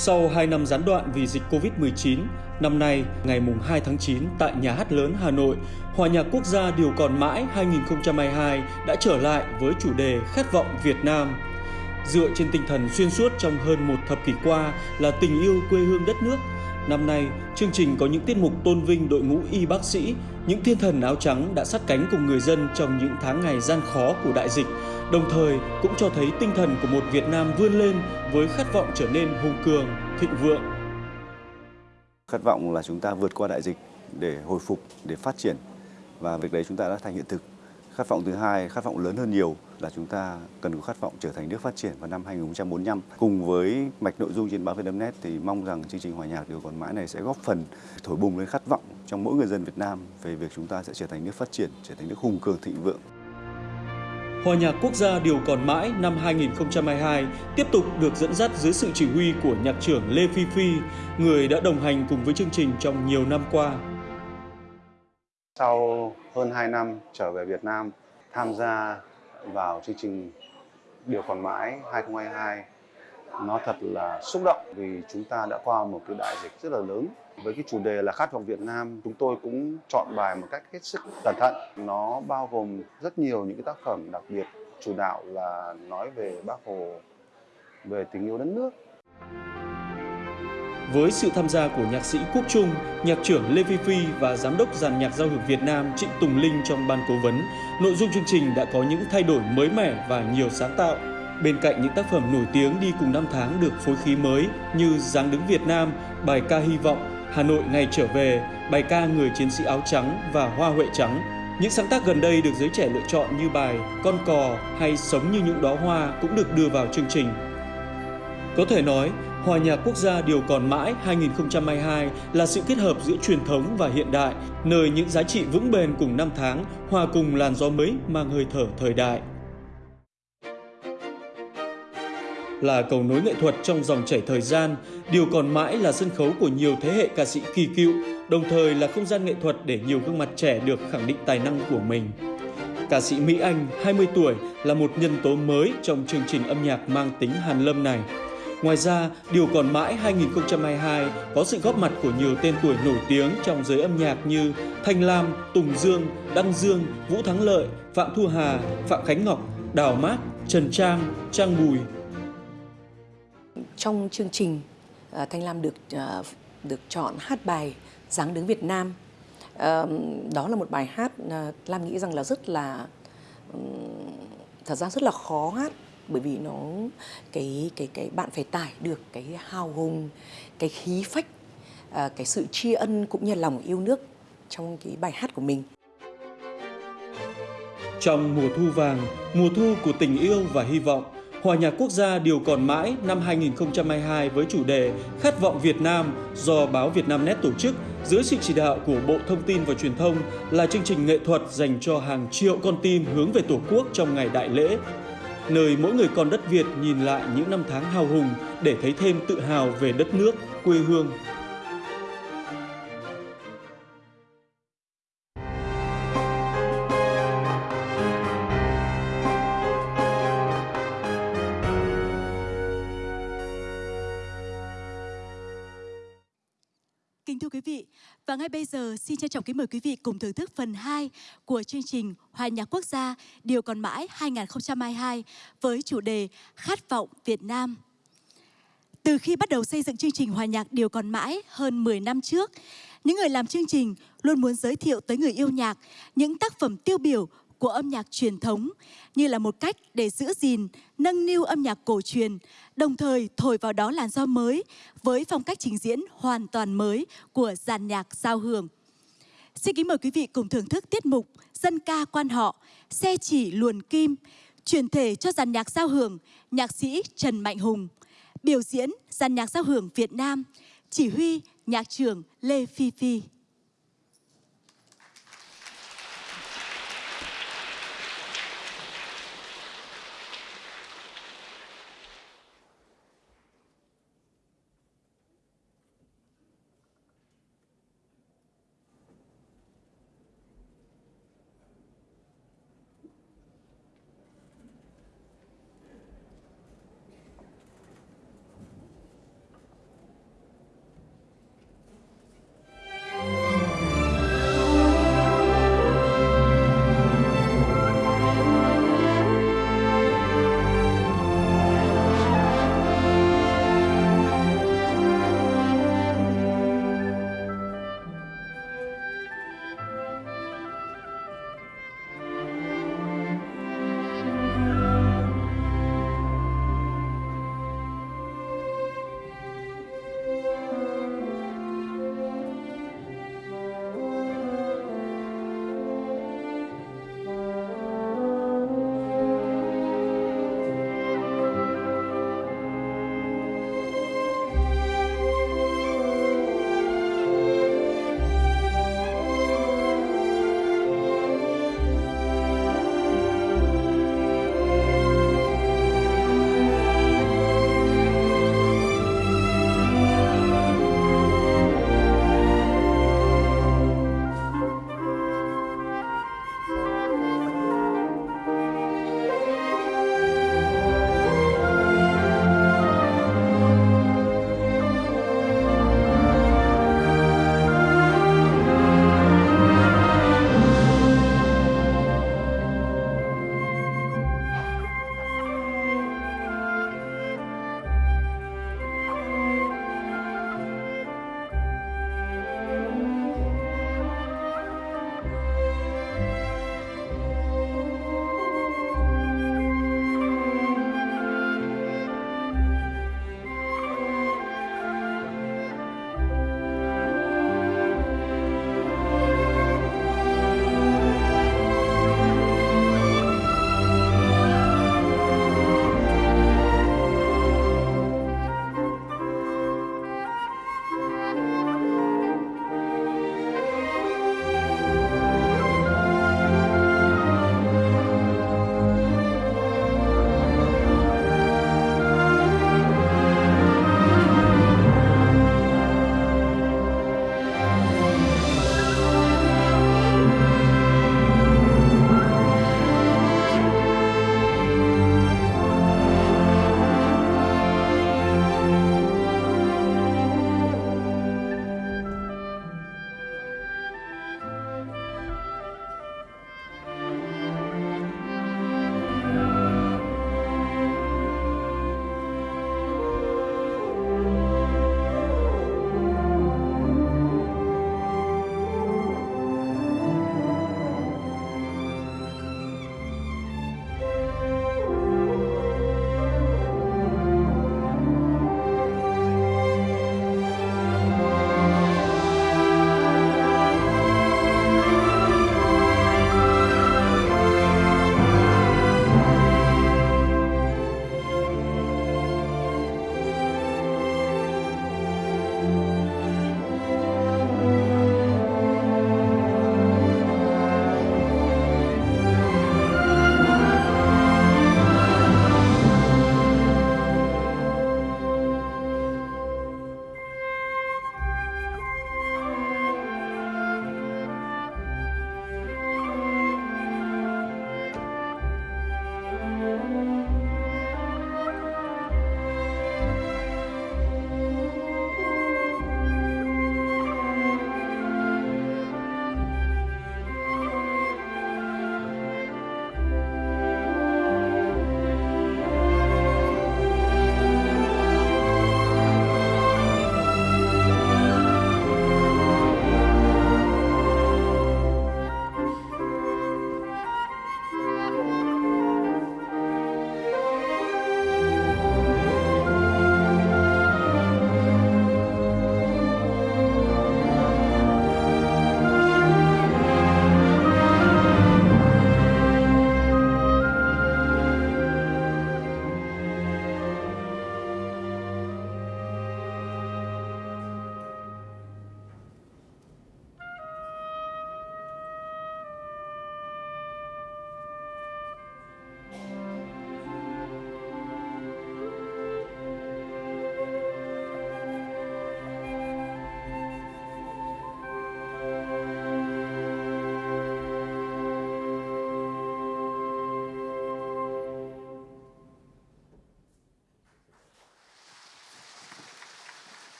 Sau 2 năm gián đoạn vì dịch Covid-19, năm nay, ngày 2 tháng 9 tại Nhà hát lớn Hà Nội, Hòa nhạc quốc gia Điều còn mãi 2022 đã trở lại với chủ đề Khát vọng Việt Nam. Dựa trên tinh thần xuyên suốt trong hơn một thập kỷ qua là tình yêu quê hương đất nước, Năm nay, chương trình có những tiết mục tôn vinh đội ngũ y bác sĩ, những thiên thần áo trắng đã sát cánh cùng người dân trong những tháng ngày gian khó của đại dịch, đồng thời cũng cho thấy tinh thần của một Việt Nam vươn lên với khát vọng trở nên hùng cường, thịnh vượng. Khát vọng là chúng ta vượt qua đại dịch để hồi phục, để phát triển và việc đấy chúng ta đã thành hiện thực. Khát vọng thứ hai, khát vọng lớn hơn nhiều là chúng ta cần có khát vọng trở thành nước phát triển vào năm 2045. Cùng với mạch nội dung trên báo Vietnamnet thì mong rằng chương trình hòa nhạc điều còn mãi này sẽ góp phần thổi bùng lên khát vọng trong mỗi người dân Việt Nam về việc chúng ta sẽ trở thành nước phát triển, trở thành nước hùng cường thịnh vượng. Hòa nhạc quốc gia Điều còn mãi năm 2022 tiếp tục được dẫn dắt dưới sự chỉ huy của nhạc trưởng Lê Phi Phi, người đã đồng hành cùng với chương trình trong nhiều năm qua. Sau hơn 2 năm trở về Việt Nam tham gia vào chương trình Điều còn mãi 2022 nó thật là xúc động vì chúng ta đã qua một cái đại dịch rất là lớn với cái chủ đề là khát vọng Việt Nam chúng tôi cũng chọn bài một cách hết sức cẩn thận nó bao gồm rất nhiều những cái tác phẩm đặc biệt chủ đạo là nói về bác hồ về tình yêu đất nước với sự tham gia của nhạc sĩ Quốc Trung, nhạc trưởng Lê Phi Phi và giám đốc dàn nhạc giao hưởng Việt Nam Trịnh Tùng Linh trong ban cố vấn, nội dung chương trình đã có những thay đổi mới mẻ và nhiều sáng tạo. Bên cạnh những tác phẩm nổi tiếng đi cùng năm tháng được phối khí mới như Giáng đứng Việt Nam, bài ca hy vọng, Hà Nội ngày trở về, bài ca Người chiến sĩ áo trắng và Hoa huệ trắng. Những sáng tác gần đây được giới trẻ lựa chọn như bài Con cò hay Sống như những đóa hoa cũng được đưa vào chương trình. Có thể nói, Hòa nhạc quốc gia Điều còn mãi 2022 là sự kết hợp giữa truyền thống và hiện đại, nơi những giá trị vững bền cùng năm tháng hòa cùng làn gió mới mang hơi thở thời đại. Là cầu nối nghệ thuật trong dòng chảy thời gian, Điều còn mãi là sân khấu của nhiều thế hệ ca sĩ kỳ cựu, đồng thời là không gian nghệ thuật để nhiều gương mặt trẻ được khẳng định tài năng của mình. Ca sĩ Mỹ Anh, 20 tuổi, là một nhân tố mới trong chương trình âm nhạc mang tính hàn lâm này. Ngoài ra, Điều còn mãi 2022 có sự góp mặt của nhiều tên tuổi nổi tiếng trong giới âm nhạc như Thanh Lam, Tùng Dương, Đăng Dương, Vũ Thắng Lợi, Phạm Thu Hà, Phạm Khánh Ngọc, Đào Mát, Trần Trang, Trang Bùi. Trong chương trình, ờ, Thanh Lam được ờ, được chọn hát bài Giáng đứng Việt Nam. Đó là một bài hát ờ, Lam nghĩ rằng là rất là thật ra rất là khó hát bởi vì nó cái cái cái bạn phải tải được cái hào hùng cái khí phách cái sự tri ân cũng như lòng yêu nước trong cái bài hát của mình trong mùa thu vàng mùa thu của tình yêu và hy vọng Hòa nhạc quốc gia điều còn mãi năm 2022 với chủ đề Khát vọng Việt Nam do báo Việt Nam Net tổ chức dưới sự chỉ đạo của Bộ Thông tin và Truyền thông là chương trình nghệ thuật dành cho hàng triệu con tim hướng về Tổ quốc trong ngày đại lễ. Nơi mỗi người con đất Việt nhìn lại những năm tháng hào hùng để thấy thêm tự hào về đất nước, quê hương. Và ngay bây giờ xin trân trọng kính mời quý vị cùng thưởng thức phần 2 của chương trình Hòa nhạc quốc gia Điều còn mãi 2022 với chủ đề Khát vọng Việt Nam. Từ khi bắt đầu xây dựng chương trình Hòa nhạc Điều còn mãi hơn 10 năm trước, những người làm chương trình luôn muốn giới thiệu tới người yêu nhạc những tác phẩm tiêu biểu của âm nhạc truyền thống như là một cách để giữ gìn, nâng niu âm nhạc cổ truyền, đồng thời thổi vào đó làn gió mới với phong cách trình diễn hoàn toàn mới của dàn nhạc giao hưởng. Xin kính mời quý vị cùng thưởng thức tiết mục Dân ca quan họ, xe chỉ luồn kim, truyền thể cho dàn nhạc giao hưởng nhạc sĩ Trần Mạnh Hùng, biểu diễn dàn nhạc giao hưởng Việt Nam, chỉ huy nhạc trưởng Lê Phi Phi.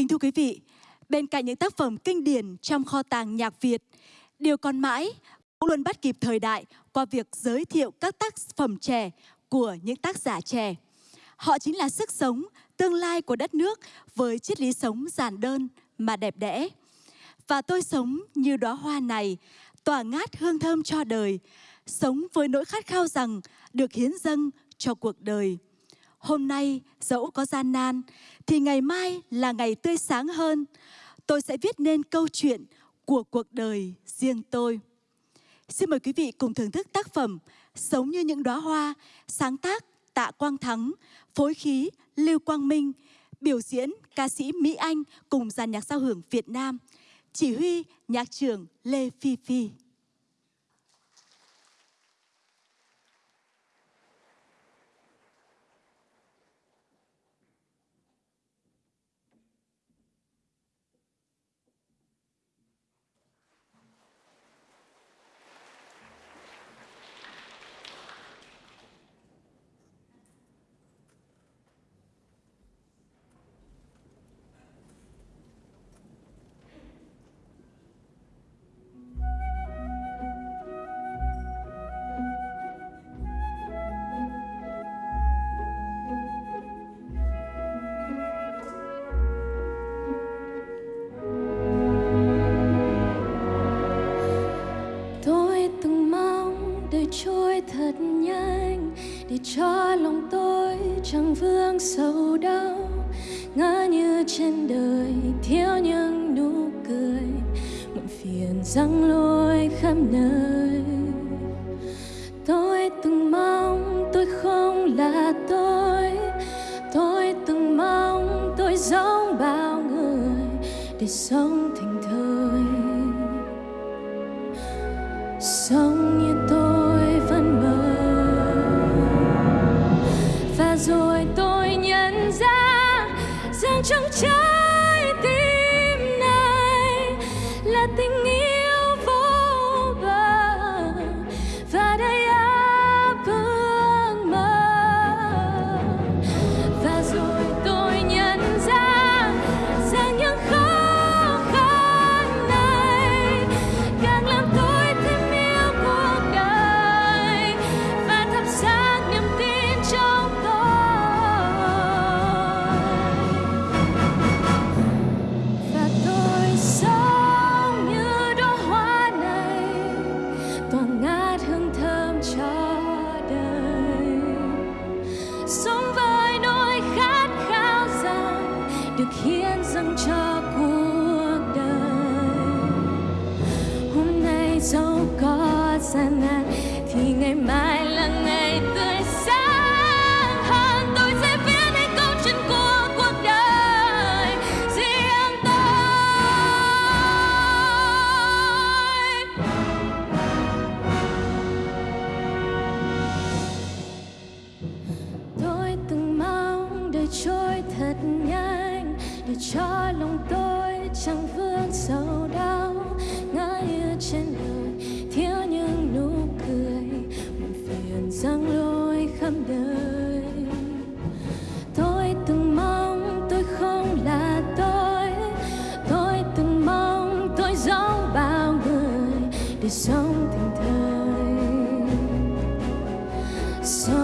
Kính thưa quý vị, bên cạnh những tác phẩm kinh điển trong kho tàng nhạc Việt, điều còn mãi cũng luôn bắt kịp thời đại qua việc giới thiệu các tác phẩm trẻ của những tác giả trẻ. Họ chính là sức sống, tương lai của đất nước với triết lý sống giản đơn mà đẹp đẽ. Và tôi sống như đóa hoa này, tỏa ngát hương thơm cho đời, sống với nỗi khát khao rằng được hiến dâng cho cuộc đời. Hôm nay dẫu có gian nan thì ngày mai là ngày tươi sáng hơn. Tôi sẽ viết nên câu chuyện của cuộc đời riêng tôi. Xin mời quý vị cùng thưởng thức tác phẩm Sống như những đóa hoa, sáng tác Tạ Quang Thắng, phối khí Lưu Quang Minh, biểu diễn ca sĩ Mỹ Anh cùng dàn nhạc giao hưởng Việt Nam, chỉ huy nhạc trưởng Lê Phi Phi. Sống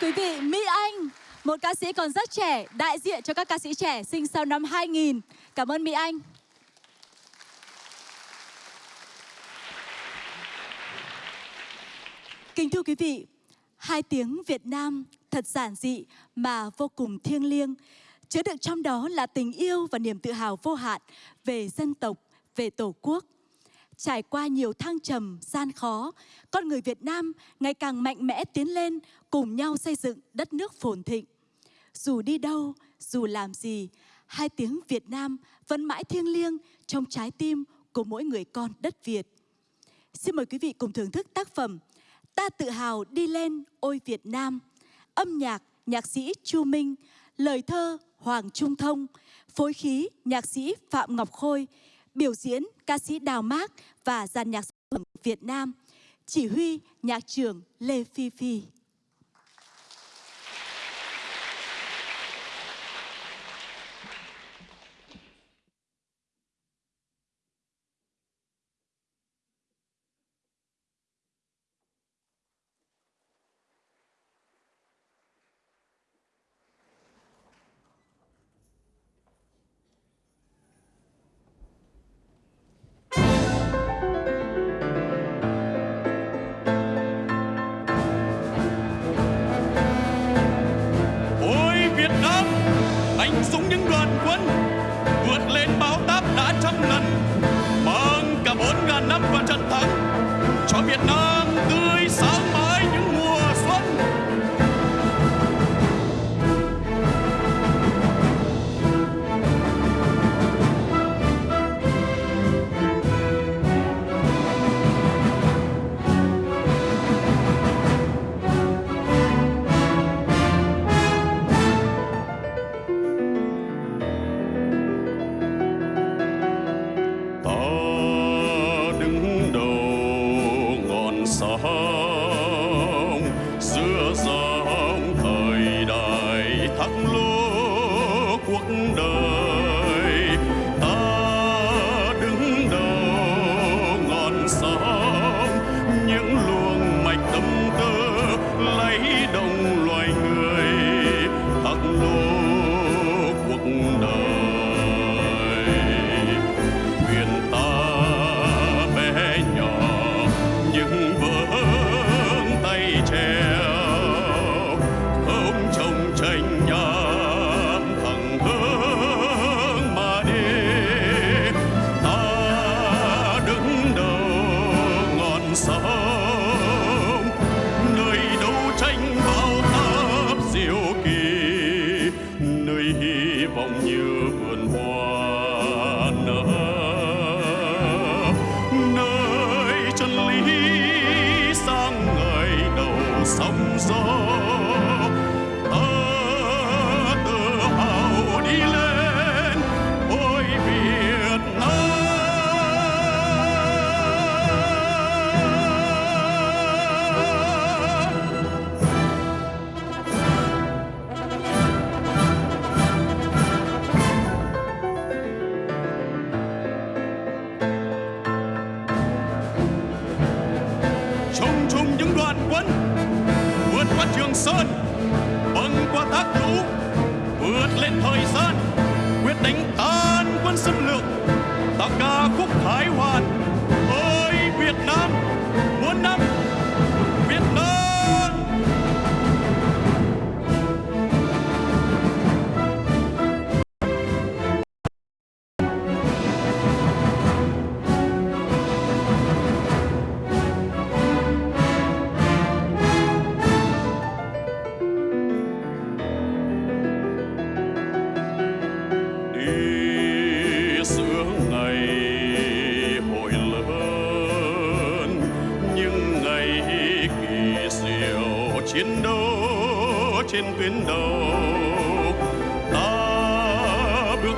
thưa quý vị, Mỹ Anh, một ca sĩ còn rất trẻ, đại diện cho các ca sĩ trẻ sinh sau năm 2000. Cảm ơn Mỹ Anh. Kính thưa quý vị, hai tiếng Việt Nam thật giản dị mà vô cùng thiêng liêng, chứa đựng trong đó là tình yêu và niềm tự hào vô hạn về dân tộc, về Tổ quốc. Trải qua nhiều thăng trầm, gian khó, con người Việt Nam ngày càng mạnh mẽ tiến lên, cùng nhau xây dựng đất nước phồn thịnh. Dù đi đâu, dù làm gì, hai tiếng Việt Nam vẫn mãi thiêng liêng trong trái tim của mỗi người con đất Việt. Xin mời quý vị cùng thưởng thức tác phẩm Ta tự hào đi lên ôi Việt Nam. Âm nhạc nhạc sĩ Chu Minh, lời thơ Hoàng Trung Thông, phối khí nhạc sĩ Phạm Ngọc Khôi, biểu diễn ca sĩ Đào Mác và dàn nhạc phẩm Việt Nam, chỉ huy nhạc trưởng Lê Phi Phi. Anh dũng những đoàn quân vượt lên bão táp đã trăm lần, mang cả bốn ngàn năm vào trận thắng cho Việt Nam.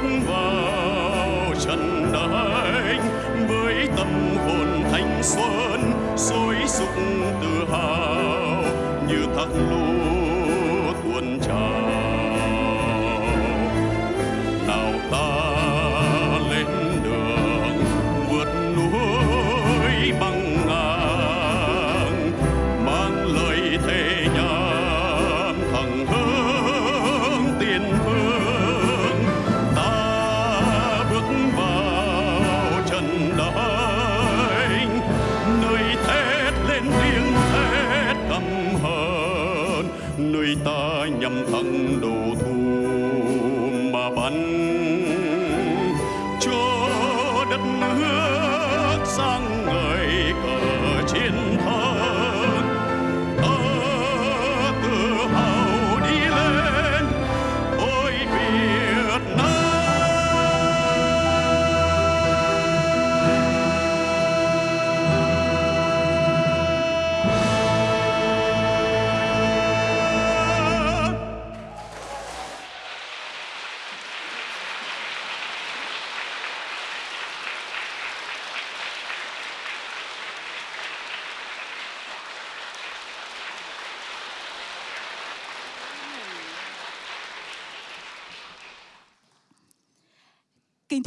Bước vào trận đánh với tâm hồn thanh xuân sôi sục tự hào như thác lũ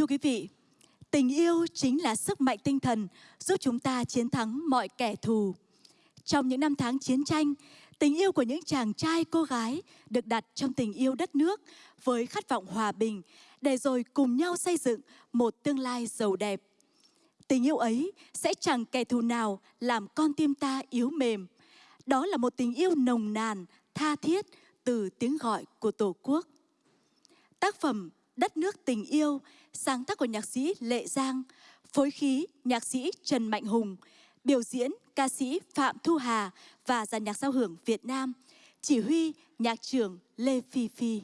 quý vị, tình yêu chính là sức mạnh tinh thần giúp chúng ta chiến thắng mọi kẻ thù. Trong những năm tháng chiến tranh, tình yêu của những chàng trai cô gái được đặt trong tình yêu đất nước với khát vọng hòa bình để rồi cùng nhau xây dựng một tương lai giàu đẹp. Tình yêu ấy sẽ chẳng kẻ thù nào làm con tim ta yếu mềm. Đó là một tình yêu nồng nàn, tha thiết từ tiếng gọi của Tổ quốc. Tác phẩm Đất nước tình yêu, sáng tác của nhạc sĩ Lệ Giang, phối khí nhạc sĩ Trần Mạnh Hùng, biểu diễn ca sĩ Phạm Thu Hà và dàn nhạc giao hưởng Việt Nam, chỉ huy nhạc trưởng Lê Phi Phi.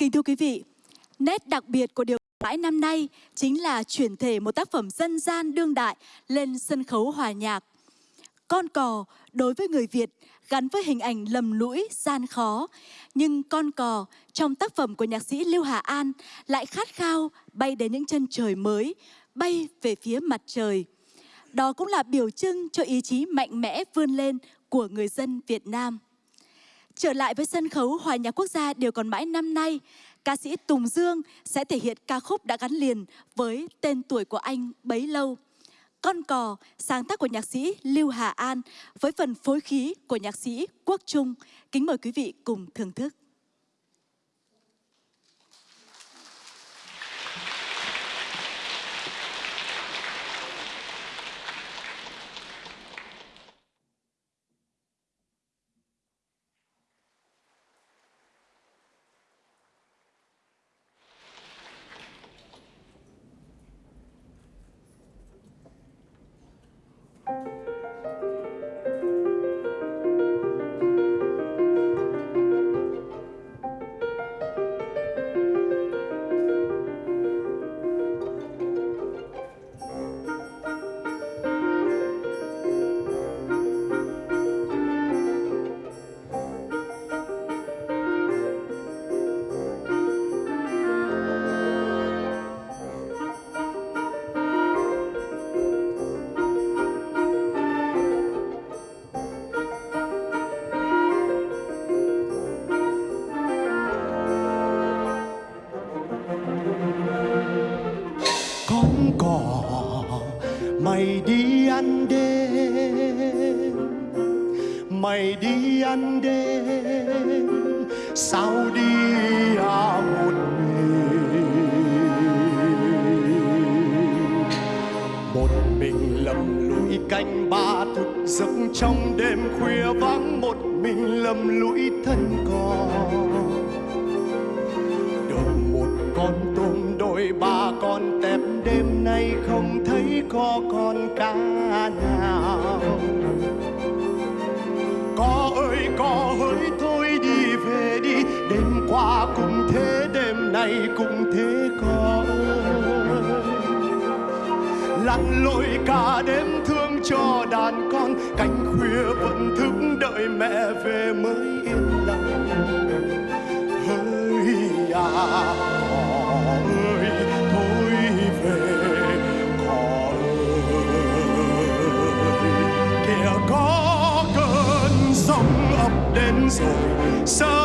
Kính thưa quý vị, nét đặc biệt của điều mãi năm nay chính là chuyển thể một tác phẩm dân gian đương đại lên sân khấu hòa nhạc. Con cò đối với người Việt gắn với hình ảnh lầm lũi, gian khó. Nhưng con cò trong tác phẩm của nhạc sĩ Lưu Hà An lại khát khao bay đến những chân trời mới, bay về phía mặt trời. Đó cũng là biểu trưng cho ý chí mạnh mẽ vươn lên của người dân Việt Nam. Trở lại với sân khấu Hòa nhạc quốc gia đều còn mãi năm nay, ca sĩ Tùng Dương sẽ thể hiện ca khúc đã gắn liền với tên tuổi của anh bấy lâu. Con cò, sáng tác của nhạc sĩ Lưu Hà An với phần phối khí của nhạc sĩ Quốc Trung. Kính mời quý vị cùng thưởng thức. Trong đêm khuya vắng một mình lầm lũi thân cò. Được một con tôm đôi ba con tép đêm nay không thấy có con cá nào. Có ơi, có hỡi, thôi đi về đi. Đêm qua cũng thế, đêm nay cũng thế có. Ơi lặn lội thức đợi mẹ về mới yên lòng. Hỡi à cỏ ơi thôi về, cỏ ơi kìa có cơn sóng ập đến rồi, sớm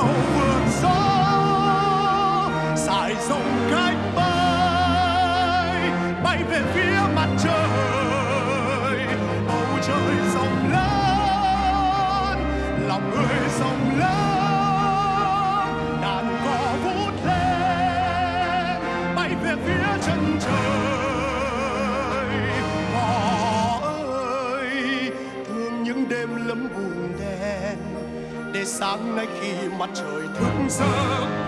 ngẩng vượt gió sải rộng cách bay bay về phía mặt trời. Bầu trời rộng lớn, lòng người rộng lớn, đàn cò vút lên, bay về phía chân trời. Cò ơi, thương những đêm lấm buồn đen, để sáng nay khi mặt trời thức giấc.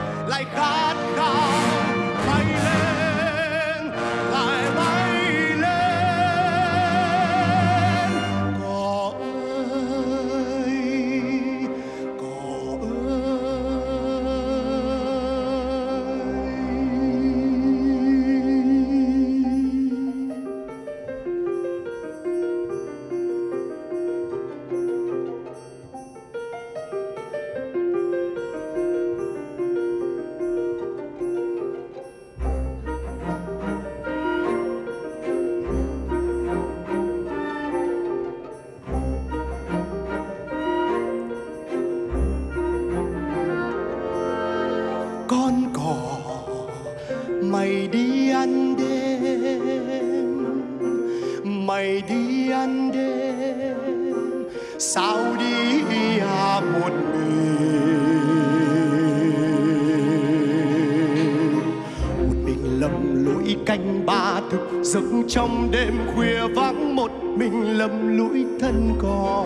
Lũi canh ba thực giấc trong đêm khuya vắng một mình lầm lũi thân cò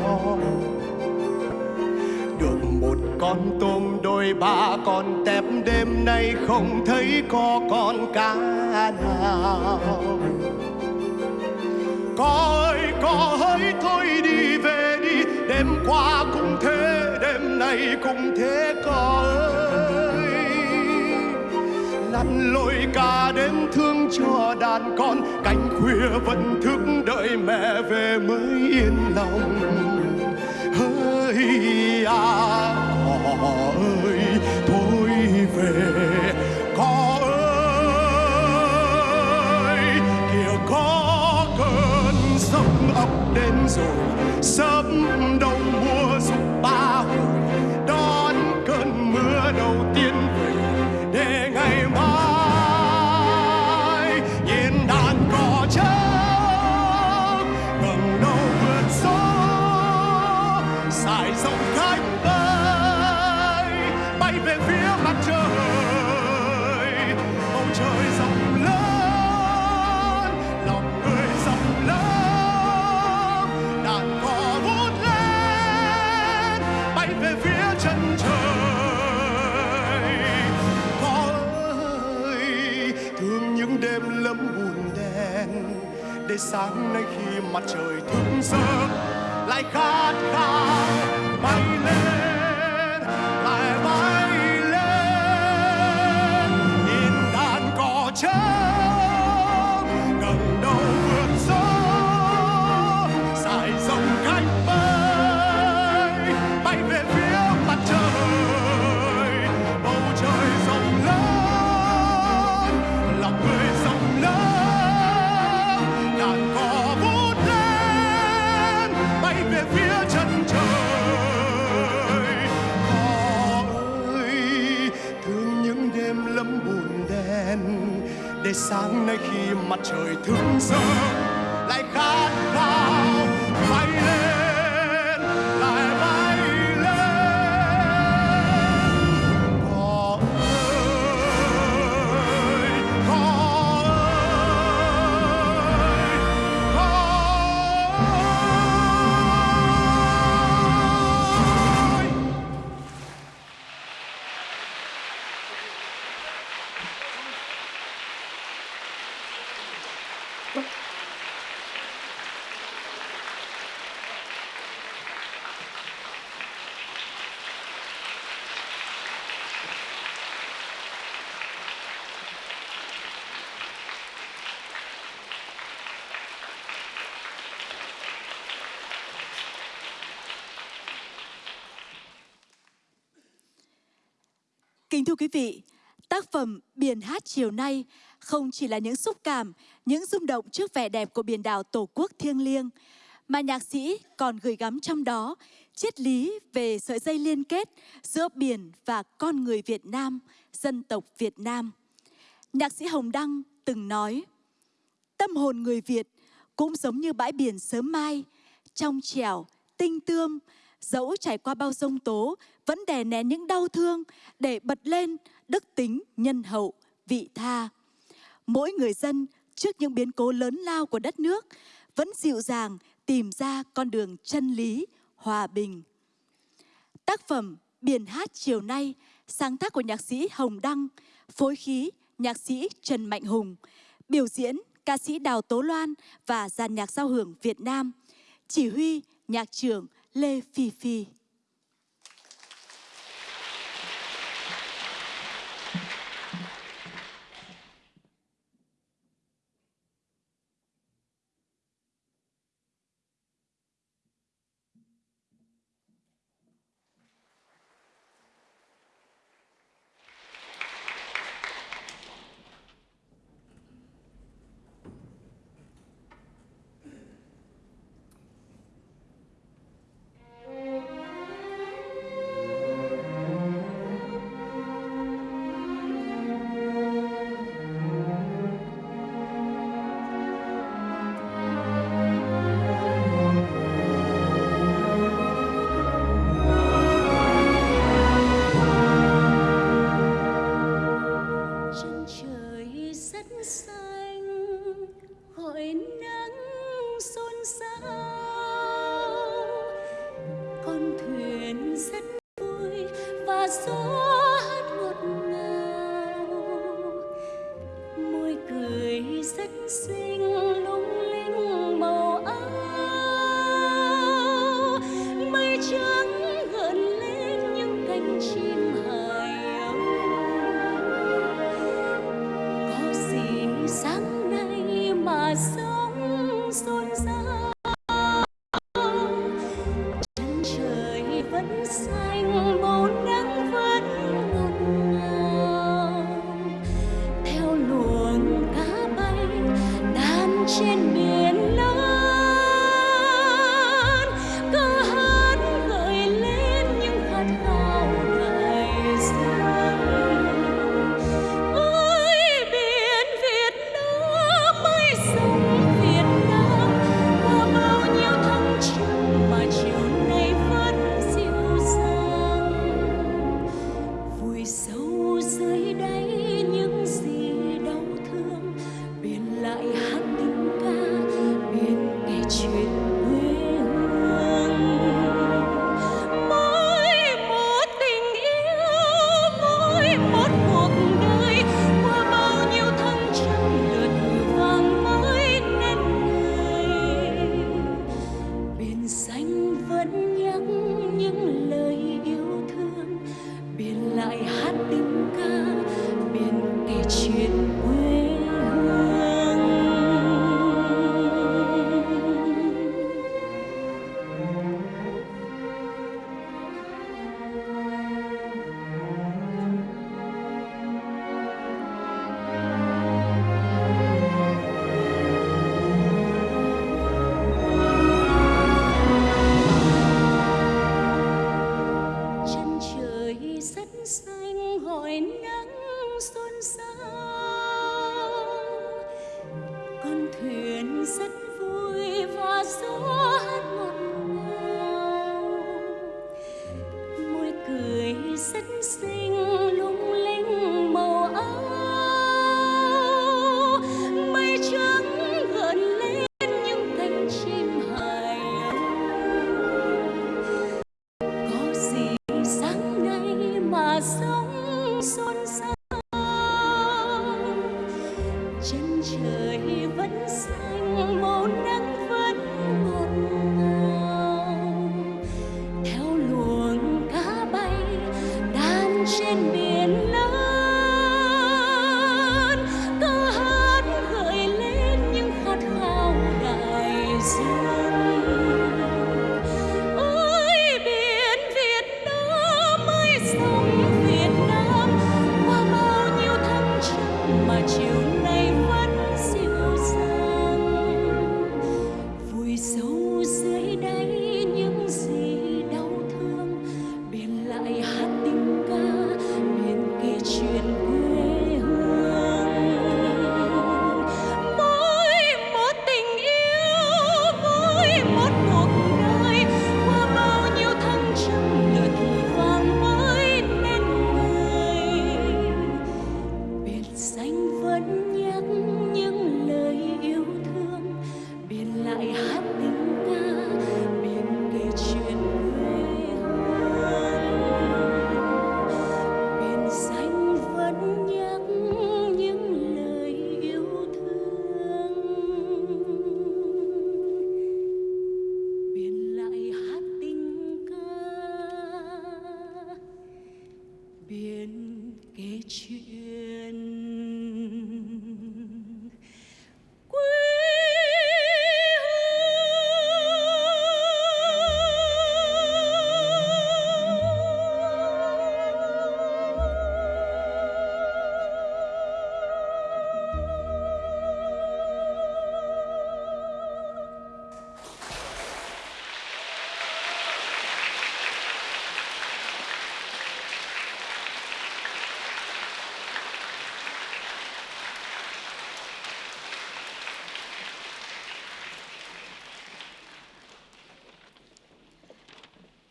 được một con tôm đôi ba con tép đêm nay không thấy có con cá nào. Có ơi, có hỡi thôi đi về đi, đêm qua cũng thế, đêm nay cũng thế có ơi lăn lội cả đêm thương cho đàn con, cánh khuya vẫn thức đợi mẹ về mới yên lòng. Hỡi à cỏ ơi, thôi về cỏ ơi. Kìa có cơn sông ập đến rồi, sớm đông mùa dục ba. Tươi sáng nay khi mặt trời thức giấc lại khát khao bay lên. Sáng nay khi mặt trời thức giấc lại khát thưa quý vị, tác phẩm Biển hát chiều nay không chỉ là những xúc cảm, những rung động trước vẻ đẹp của biển đảo Tổ quốc thiêng liêng, mà nhạc sĩ còn gửi gắm trong đó triết lý về sợi dây liên kết giữa biển và con người Việt Nam, dân tộc Việt Nam. Nhạc sĩ Hồng Đăng từng nói, tâm hồn người Việt cũng giống như bãi biển sớm mai, trong trẻo, tinh tươm, dẫu trải qua bao sông tố, vẫn đè nén những đau thương để bật lên đức tính nhân hậu, vị tha. Mỗi người dân trước những biến cố lớn lao của đất nước vẫn dịu dàng tìm ra con đường chân lý, hòa bình. Tác phẩm Biển hát chiều nay, sáng tác của nhạc sĩ Hồng Đăng, phối khí nhạc sĩ Trần Mạnh Hùng, biểu diễn ca sĩ Đào Tố Loan và dàn nhạc giao hưởng Việt Nam, chỉ huy nhạc trưởng Lê Phi Phi.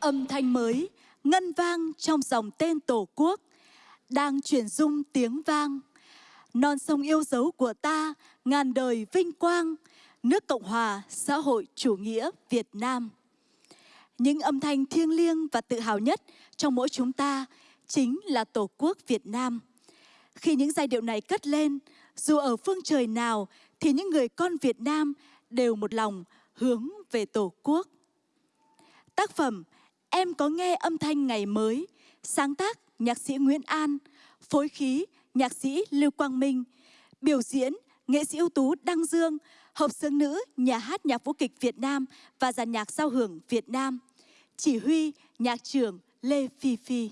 âm thanh mới ngân vang trong dòng tên Tổ quốc, đang truyền dung tiếng vang. Non sông yêu dấu của ta, ngàn đời vinh quang, nước Cộng hòa xã hội chủ nghĩa Việt Nam. Những âm thanh thiêng liêng và tự hào nhất trong mỗi chúng ta chính là Tổ quốc Việt Nam. Khi những giai điệu này cất lên, dù ở phương trời nào thì những người con Việt Nam đều một lòng hướng về Tổ quốc. Tác phẩm Em có nghe âm thanh ngày mới, sáng tác nhạc sĩ Nguyễn An, phối khí nhạc sĩ Lưu Quang Minh, biểu diễn nghệ sĩ ưu tú Đăng Dương, hợp xướng nữ nhà hát nhạc vũ kịch Việt Nam và giàn nhạc giao hưởng Việt Nam, chỉ huy nhạc trưởng Lê Phi Phi.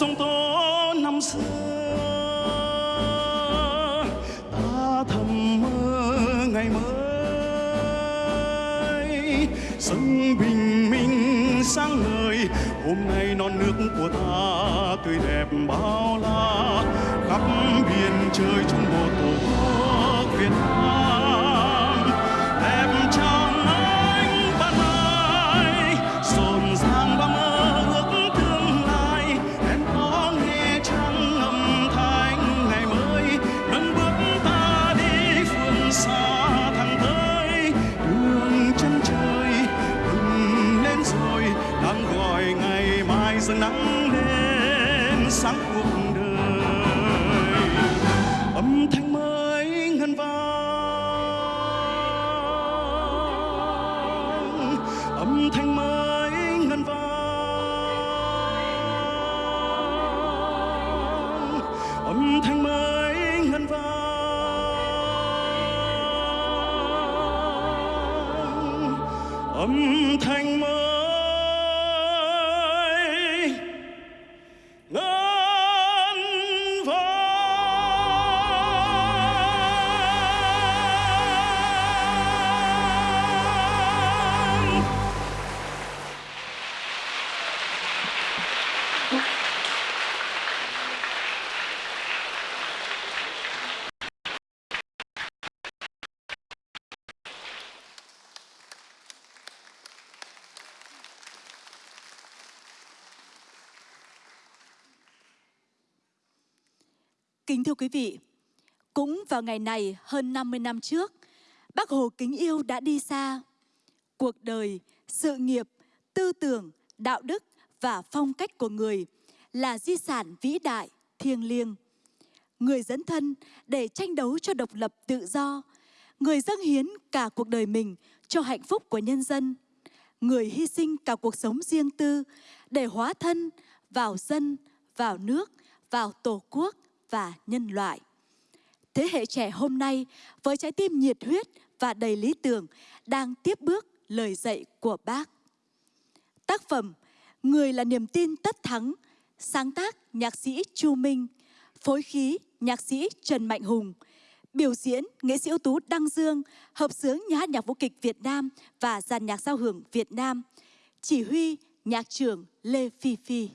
sông tố năm xưa. Ta thầm mơ ngày mới sông bình minh sáng ngời. Hôm nay non nước của ta tươi đẹp bao la, khắp biển trời chung một tổ quốc việt nam. Kính thưa quý vị, cũng vào ngày này hơn 50 năm trước, Bác Hồ kính yêu đã đi xa. Cuộc đời, sự nghiệp, tư tưởng, đạo đức và phong cách của người là di sản vĩ đại, thiêng liêng. Người dấn thân để tranh đấu cho độc lập tự do, người dâng hiến cả cuộc đời mình cho hạnh phúc của nhân dân, người hy sinh cả cuộc sống riêng tư để hóa thân vào dân, vào nước, vào tổ quốc và nhân loại. Thế hệ trẻ hôm nay với trái tim nhiệt huyết và đầy lý tưởng đang tiếp bước lời dạy của bác. Tác phẩm Người là niềm tin tất thắng, sáng tác nhạc sĩ Chu Minh, phối khí nhạc sĩ Trần Mạnh Hùng, biểu diễn nghệ sĩ ưu tú Đăng Dương, hợp xướng nhà hát nhạc vũ kịch Việt Nam và dàn nhạc giao hưởng Việt Nam, chỉ huy nhạc trưởng Lê Phi Phi.